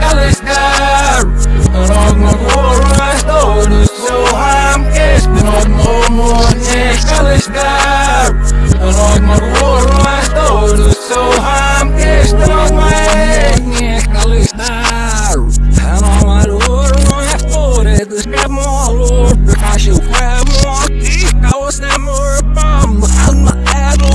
alles daar. En ook nog horen, door de zohaam is. En ook nog horen, is alles daar. En ook nog horen, door de zohaam is. En ook nog horen, is alles daar. En ook nog horen, is voor het is geen mol. Als je vreemd wordt, ik hou snel meer bam. Al mijn adel,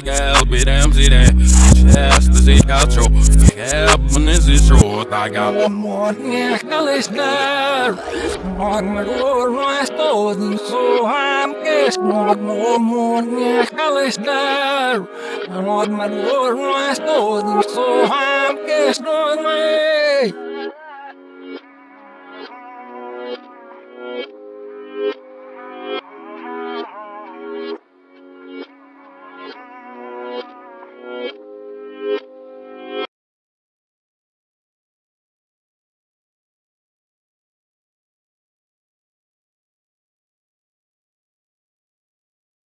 got bit am see that. Just to see how true. Happiness is short. I got One more listener on my door, my stone, so I'm guessing one more listener on my door, my stone, so I'm guessing on my